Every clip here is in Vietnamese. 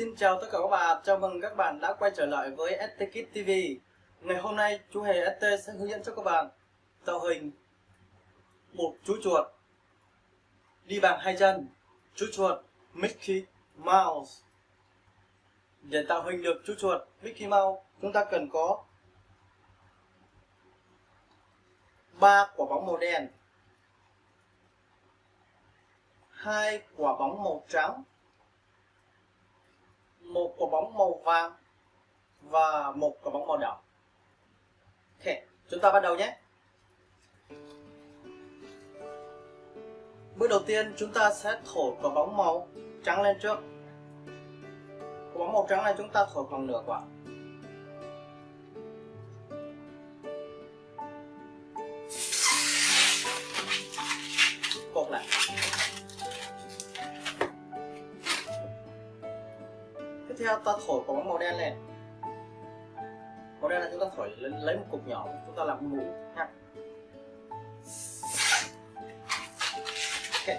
Xin chào tất cả các bạn, chào mừng các bạn đã quay trở lại với ST Kit TV Ngày hôm nay chú Hề ST sẽ hướng dẫn cho các bạn tạo hình một chú chuột đi bằng hai chân. Chú chuột Mickey Mouse. Để tạo hình được chú chuột Mickey Mouse chúng ta cần có ba quả bóng màu đen hai quả bóng màu trắng một quả bóng màu vàng và một quả bóng màu đỏ. Ok, chúng ta bắt đầu nhé. Bước đầu tiên, chúng ta sẽ thổi quả bóng màu trắng lên trước. Quả bóng màu trắng này chúng ta thổi bằng nửa quả. Ta thổi quả bóng màu đen này, màu đen là chúng ta thổi lấy, lấy một cục nhỏ chúng ta làm mũ nha okay.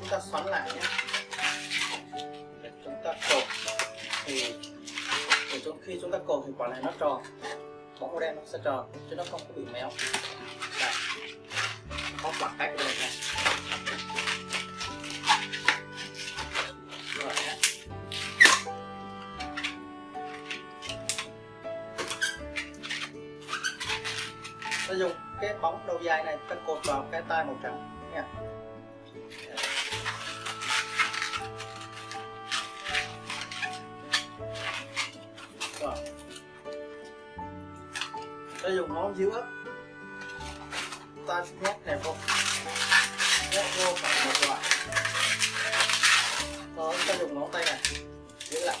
chúng ta xoắn lại nhé. Để chúng ta cột thì để trong khi chúng ta cột thì quả này nó tròn. Bóng màu đen nó sẽ tròn chứ nó không có bị méo có bằng cách đây này rồi nhé. Ta dùng cái bóng đầu dài này ta cột vào cái tay màu trắng nha. Rồi. Ta dùng ngón giữa ta nhét này vô nhét vô khoảng một đoạn đó ta dùng ngón tay này. Giữ lại.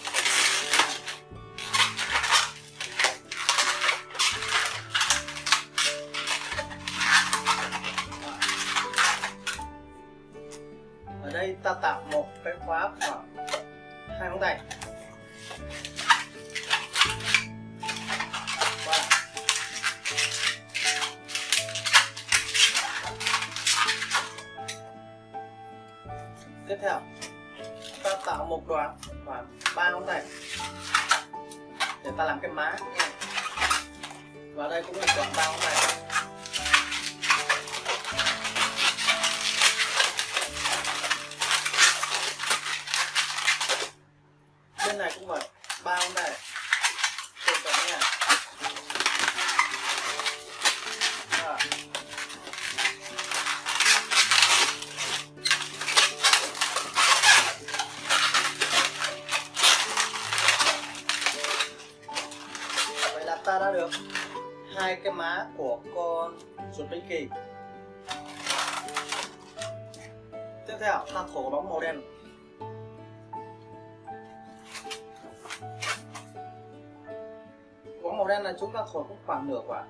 Ở đây ta tạo một cái khóa khoảng hai ngón tay. Tiếp theo. Ta tạo một đoạn khoảng ba ngón tay. Để ta làm cái má và đây cũng là đoạn ba ngón tay. Bên này cũng vậy. Ba ngón tay. Hai cái má của con chuột kỳ. Tiếp theo ta thổi bóng màu đen. Bóng màu đen là chúng ta thổi cũng khoảng nửa quả.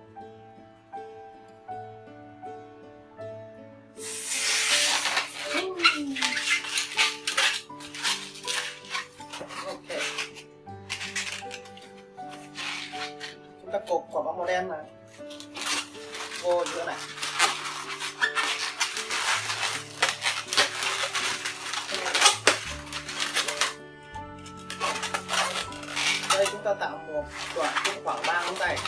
Cục cột quả bóng màu đen này vô giữa này. Đây chúng ta tạo một đoạn cũng khoảng ba ngón tay.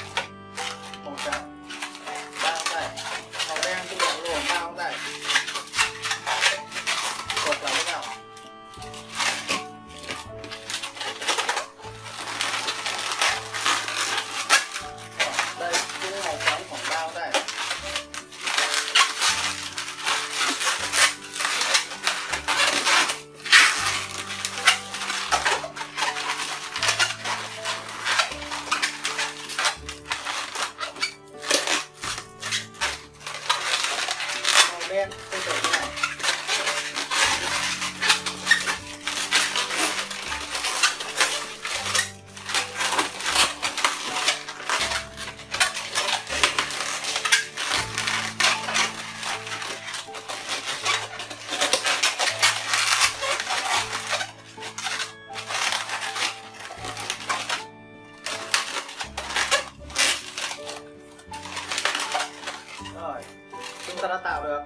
tạo được.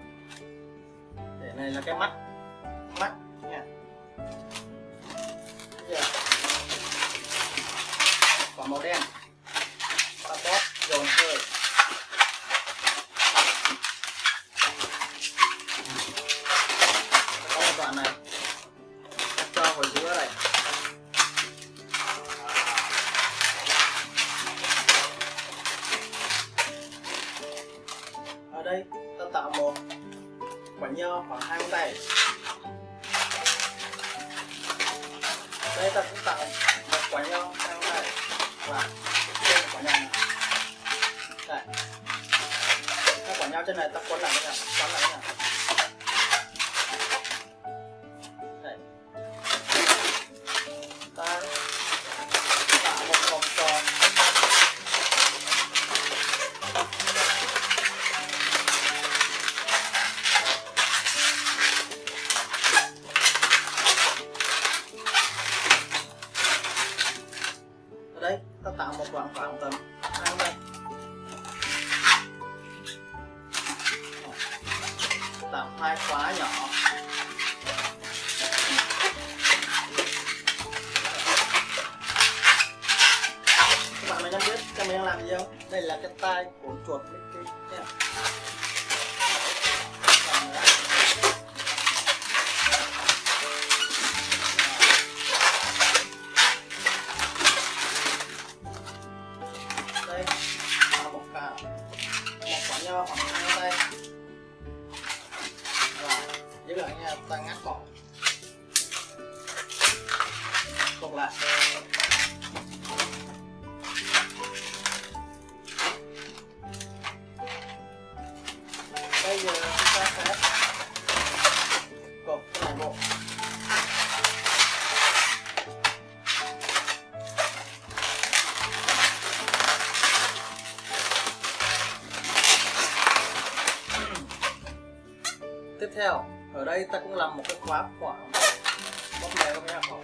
Để này là cái mắt. Mắt nha. Quả màu đen. Ta tạo một quả nho khoảng hai ngón tay. Đây, ta cũng tạo một quả nho hai ngón tay. Và trên quả nho này đây. Hai quả nho trên này ta quấn lại thế nào quấn lại thế nào đấy ta tạo một đoạn khoảng tầm hai đây tạo hai khóa nhỏ. Các bạn mình đang biết các mình đang làm gì không? Đây là cái tai của chuột Mickey giữ lại nha ta ngắt ta cũng làm một cái khóa khoảng bóp này các bạn khoảng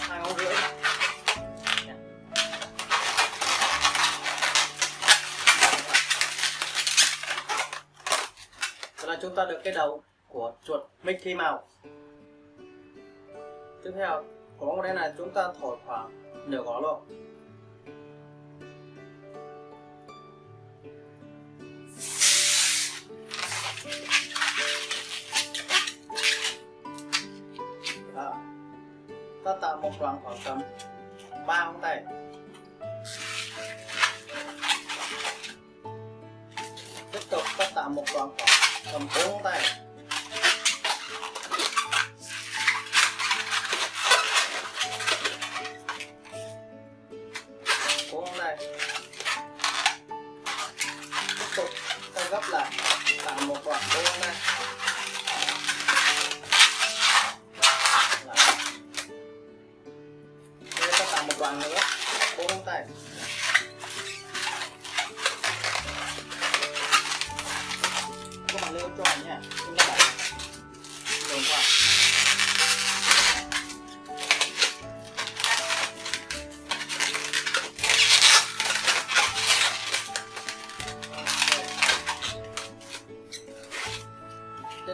hai ngón rưỡi. Đó là chúng ta được cái đầu của chuột Mickey Mouse. Tiếp theo, của bóng đây này chúng ta thổi khoảng nửa gõ luôn. Ta một đoạn khoảng tầm. Ba ngón tay. Tiếp tục cắt tạo một đoạn khoảng tầm bốn ngón tay.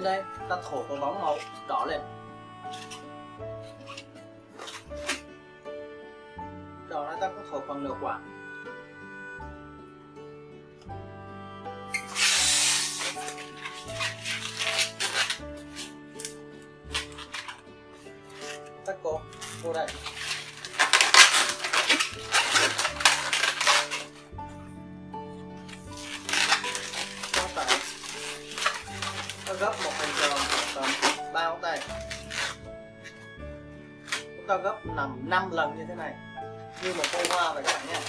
Lên đây, ta thổi quả bóng màu đỏ lên. Đỏ này ta có thổi khoảng nửa quả. Tắt cô cô đây. Gấp một hình tròn tầm ba ngón tay. Chúng ta gấp nằm 5 lần như thế này. Như một bông hoa vậy các bạn nhé.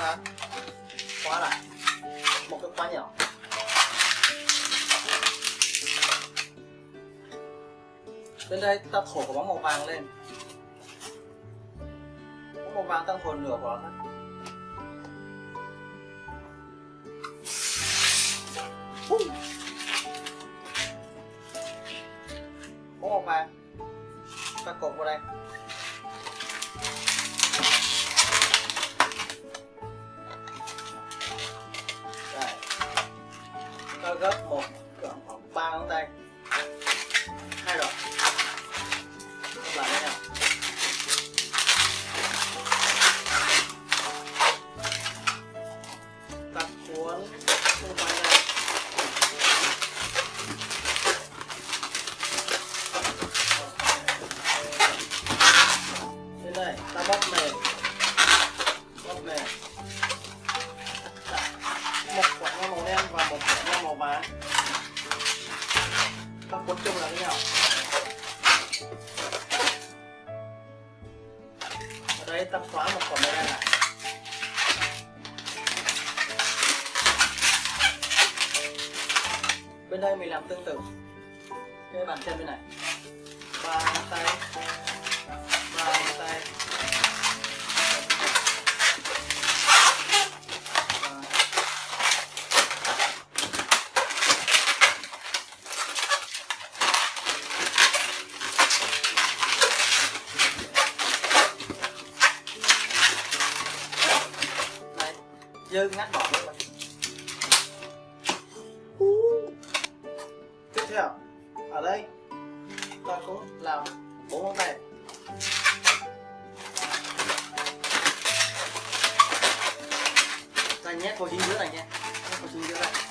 Ta khóa lại một cái khóa nhỏ. Bên đây ta thổi quả bóng màu vàng lên. Bóng màu vàng ta thổi nửa quả thôi bóng màu vàng ta cột vào đây. Gấp khoảng ba ngón tay. Hai rồi. Các lại với nhau khóa một quả này đen lại Bên đây mình làm tương tự. Cái bàn chân bên này. Ba ngón tay ba ngón tay Và này dơ ngắt bỏ luôn tiếp theo, ở đây ta cũng làm bốn món này. Ta nhét vào chính giữa này nha. Nhét vào chính giữa này.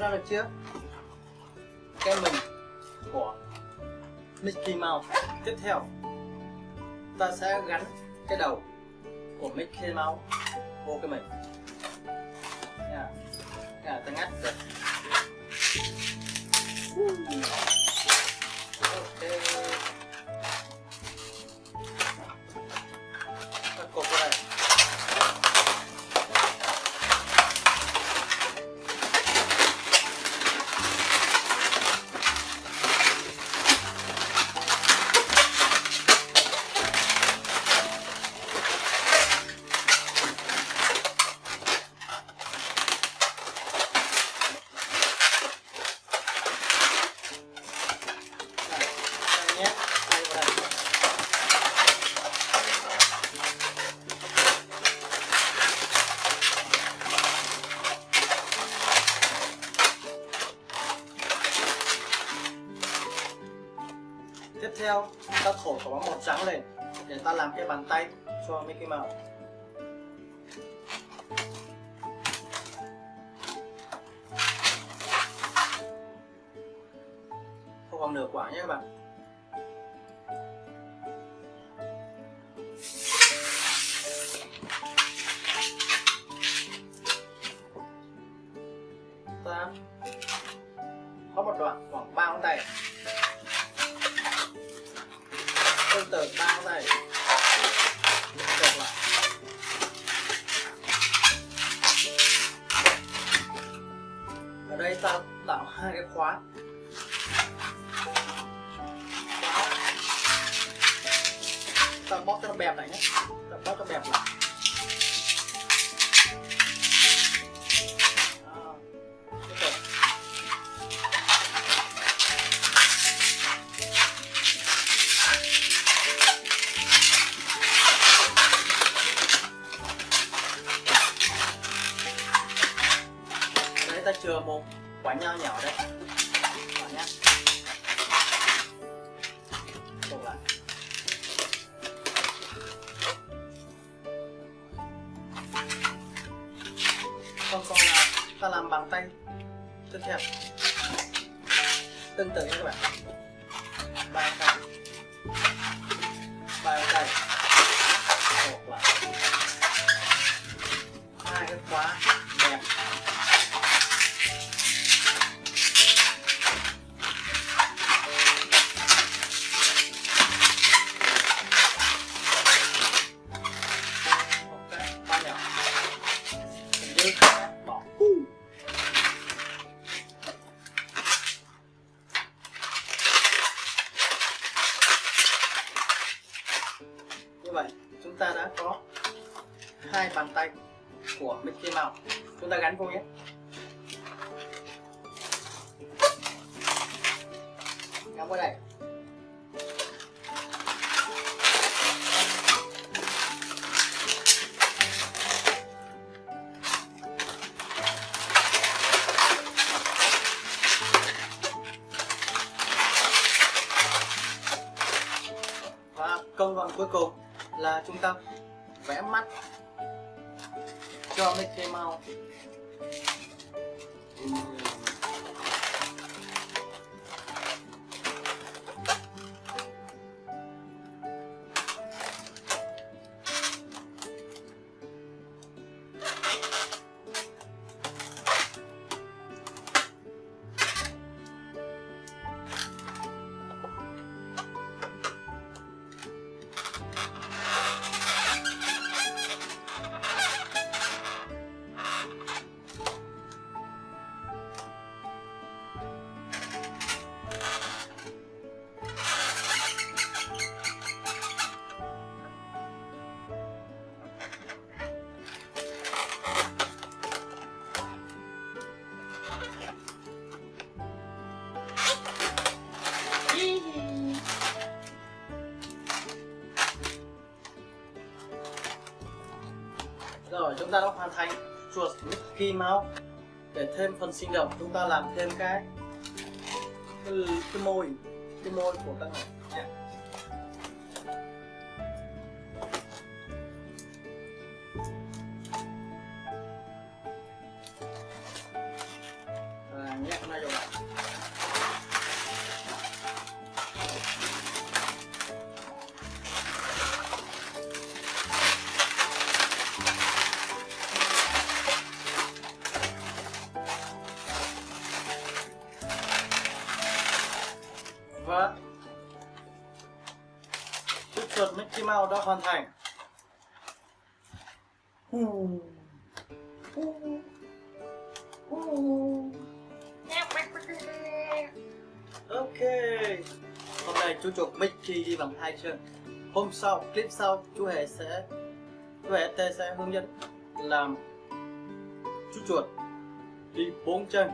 Bạn ra được chưa? Cái mình của Mickey Mouse. Tiếp theo, ta sẽ gắn cái đầu của Mickey Mouse vô cái mình. Không nửa quả nhé các bạn. Ta bóp cho nó bẹp lại nhé ta bóp cho bẹp lại Đó. Ta chừa một quả nho nhỏ đây làm bằng tay. Tiếp theo. Tương tự như các bạn. Ba tay. Ba tay. Một lại Hai cái khóa như vậy, chúng ta đã có hai bàn tay của Mickey Mouse. Chúng ta gắn vô nhé. Gắn vào đây. Và công đoạn cuối cùng là chúng ta vẽ mắt. Cho Mickey Mouse. Thanh chuột Mickey Mouse Để thêm phần sinh động chúng ta làm thêm cái cái, cái môi cái môi của các bạn. Hoàn thành. Ok. Hôm nay chú chuột Mickey đi bằng hai chân. Hôm sau, clip sau chú Hề sẽ Chú Hề T sẽ hướng dẫn làm chú chuột đi bốn chân.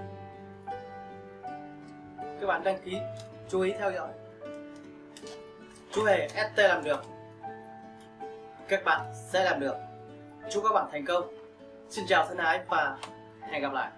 Các bạn đăng ký chú ý theo dõi. Chú hề ST làm được các bạn sẽ làm được. Chúc các bạn thành công. Xin chào thân ái và hẹn gặp lại.